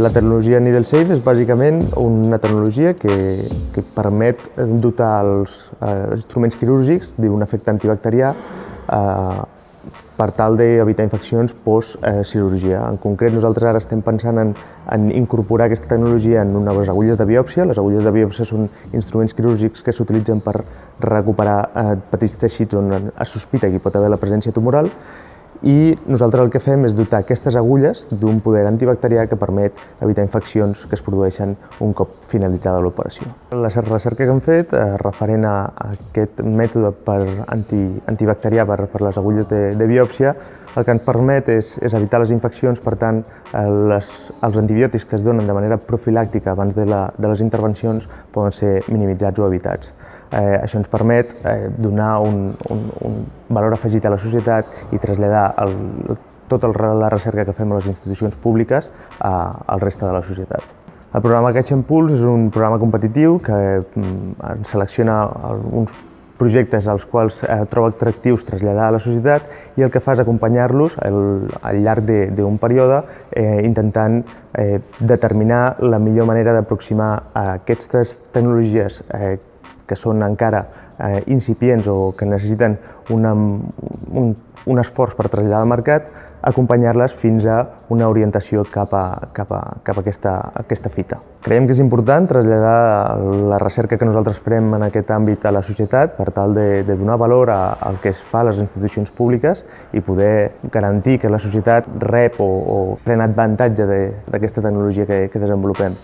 La tecnologia Needle Safe és bàsicament una tecnologia que, que permet dotar els eh, instruments quirúrgics d'un efecte antibacterià eh, per tal d'evitar infeccions post-cirurgia. En concret, nosaltres ara estem pensant en, en incorporar aquesta tecnologia en unes agulles de biòpsia. Les agulles de biòpsia són instruments quirúrgics que s'utilitzen per recuperar eh, petits teixits on es sospita que hi pot haver la presència tumoral i nosaltres el que fem és dotar aquestes agulles d'un poder antibacterià que permet evitar infeccions que es produeixen un cop finalitzada l'operació. La recerca que hem fet eh, referent a, aquest mètode per anti, antibacterià per, per les agulles de, de biòpsia el que ens permet és, és evitar les infeccions, per tant, eh, les, els antibiòtics que es donen de manera profilàctica abans de, la, de les intervencions poden ser minimitzats o evitats. Eh, això ens permet eh, donar un, un, un valor afegit a la societat i traslladar el, tota la recerca que fem a les institucions públiques a, al reste de la societat. El programa Catch and Pulse és un programa competitiu que mm, selecciona uns projectes als quals eh, troba atractius traslladar a la societat i el que fa és acompanyar-los al llarg d'un període eh, intentant eh, determinar la millor manera d'aproximar aquestes tecnologies eh, que són encara eh, incipients o que necessiten una, un, un esforç per traslladar al mercat, acompanyar-les fins a una orientació cap a, cap a, cap a aquesta, aquesta fita. Creiem que és important traslladar la recerca que nosaltres farem en aquest àmbit a la societat per tal de, de donar valor al que es fa a les institucions públiques i poder garantir que la societat rep o, o pren avantatge d'aquesta tecnologia que, que desenvolupem.